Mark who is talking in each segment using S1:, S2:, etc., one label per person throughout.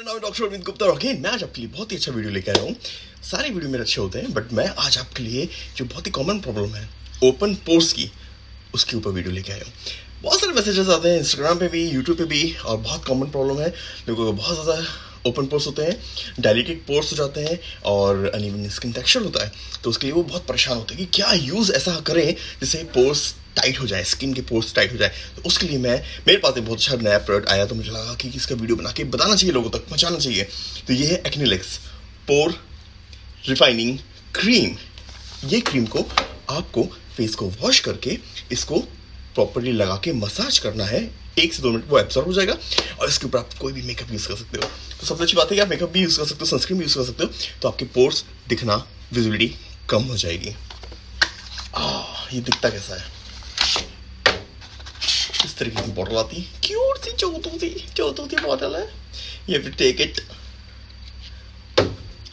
S1: मेरा नाम डॉक्टर अरविंद गुप्ता और अगेन मैं आज आपके लिए बहुत ही अच्छा वीडियो लेकर आया हूँ। सारे वीडियो मेरे अच्छे होते हैं बट मैं आज आपके लिए जो बहुत ही कॉमन प्रॉब्लम है ओपन पोर्स की, उसके ऊपर वीडियो लेके आया हूँ। बहुत सारे मैसेजेस आते हैं इंस्टाग्राम पे भी यूट्यूब पे भी, और बहुत कॉमन प्रॉब्लम है। लोगों को बहुत ज़्यादा ओपन पोर्स होते हैं डायलिटेड पोर्स हो जाते हैं, और अनइवन स्किन टेक्सचर होता है। तो उसके लिए वो बहुत परेशान होते हैं कि क्या यूज़ ऐसा करें जिससे पोर्स टाइट हो जाए स्किन के पोर्स टाइट हो जाए तो उसके लिए मैं मेरे पास एक बहुत अच्छा नया प्रोडक्ट आया तो मुझे लगा कि इसका वीडियो बना के बताना चाहिए लोगों तक पहुंचाना चाहिए। तो ये है एक्निलेक्स पोर रिफाइनिंग क्रीम ये क्रीम को आपको फेस को वॉश करके इसको प्रॉपरली लगा के मसाज करना है। एक से दो मिनट वो एब्सॉर्ब हो जाएगा और इसके ऊपर आप कोई भी मेकअप यूज़ कर सकते हो। तो सबसे अच्छी बात है कि आप मेकअप भी यूज़ कर सकते हो सनस्क्रीन भी यूज़ कर सकते हो तो आपके पोर्स दिखना विजिबिलिटी कम हो जाएगी। आ, ये दिखता कैसा है? इस तरीके की बॉटल आती क्यूट सी चौथू सी चौथू सी बॉटल है to take it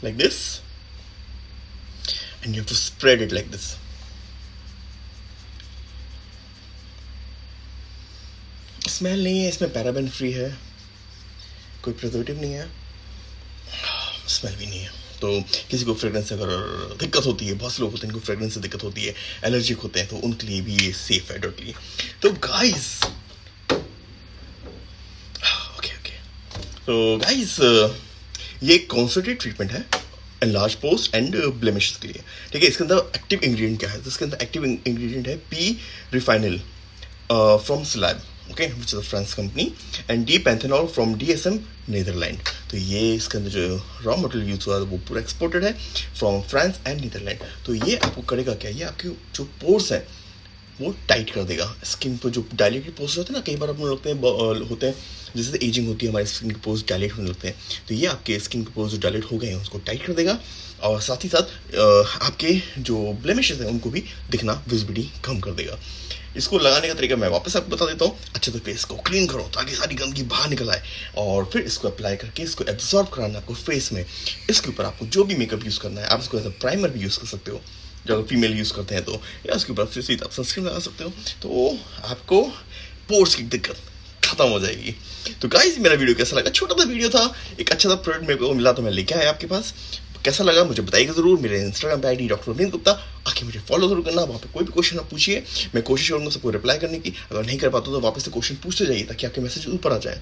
S1: like this. And you have to spread it like this. Smell नहीं है इसमें पैराबेन फ्री है कोई प्रिजर्वेटिव नहीं है स्मेल भी नहीं है तो किसी को फ्रेगरेंस अगर दिक्कत होती है, बहुत से लोग होते हैं, इनको फ्रेगरेंस से दिक्कत होती है एलर्जिक होते हैं तो उनके लिए भी ये सेफ़ है डोटली तो गाइस ओके ओके तो गाइस ये कॉन्सनट्रेट ट्रीटमेंट है लार्ज पोस्ट एंड ब्लेमिश के लिए. ठीक है, इसके अंदर एक्टिव इंग्रेडिएंट क्या है? तो इसके अंदर एक्टिव इंग्रेडिएंट है P रिफाइनल from Slab okay which is France company and D panthenol from D S M Netherland तो ये इसके अंदर जो रॉ मटेरियल यूज़ हुआ वो पूरा एक्सपोर्टेड है फ्रॉम फ्रांस एंड नीदरलैंड तो ये आपको करेगा क्या? ये आपके जो पोर्स हैं वो टाइट कर देगा। स्किन पर जो डायलेटेड पोर्स होते हैं ना, कई बार अपने लगते हैं होते हैं, जैसे एजिंग होती है, हमारे स्किन के पोर्स डायलेट होने लगते हैं। तो ये आपके स्किन के पोर्स जो डायलेट हो गए हैं, उसको टाइट कर देगा। और साथ ही साथ आपके जो ब्लेमिशेस हैं, उनको भी दिखना विजिबिलिटी कम कर देगा। इसको लगाने का तरीका मैं वापस आपको बता देता हूँ। अच्छे से फेस को क्लीन करो, ताकि सारी गंदगी बाहर निकल आए। और फिर इसको अप्लाई करके इसको एब्जॉर्ब कराना आपको फेस में। इसके ऊपर आपको जो भी मेकअप यूज़ करना है, आप इसको एज अ प्राइमर भी यूज़ कर सकते हो। जो अगर फीमेल यूज़ करते हैं तो या उसके ऊपर फिर सीधा सनस्क्रीन लगा सकते हो तो आपको पोर्स की दिक्कत खत्म हो जाएगी। तो गाइज़ मेरा वीडियो कैसा लगा? छोटा सा वीडियो था, एक अच्छा सा प्रोडक्ट मेरे को मिला तो मैं लेके आया आपके पास। कैसा लगा मुझे बताइएगा ज़रूर, मेरे इंस्टाग्राम पे आई डॉक्टर अरविंद गुप्ता आके मुझे फॉलो ज़रूर करना, वहाँ पे कोई भी क्वेश्चन आप पूछिए, मैं कोशिश करूँगा सबको रिप्लाई करने की। अगर नहीं कर पाता तो वापस से क्वेश्चन पूछते जाइए, ताकि आपके मैसेज ऊपर आ जाए।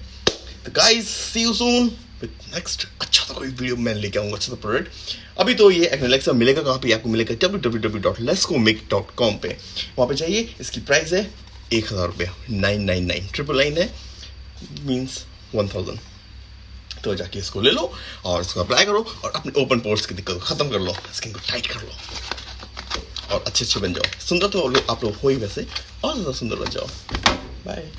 S1: Guys see you soon next अच्छा सा कोई वीडियो मैं लेके आऊँगा अच्छा सा प्रोडक्ट अभी तो ये एक्नेलेक्सा मिलेगा, कहाँ पे आपको मिलेगा? W W W dot Lesco make dot com पे। वहाँ पे जाइए, इसकी प्राइस है एक हज़ार रुपये। Nine nine nine triple nine है मीन्स वन थाउज़ेंड तो जाके इसको ले लो और इसको अप्लाई करो और अपने ओपन पोर्ट्स की दिक्कत ख़त्म कर लो स्किन को टाइट कर लो। और अच्छे अच्छे बन जाओ। सुंदर तो आप लोग हो ही वैसे, और ज़्यादा सुंदर बन जाओ। बाय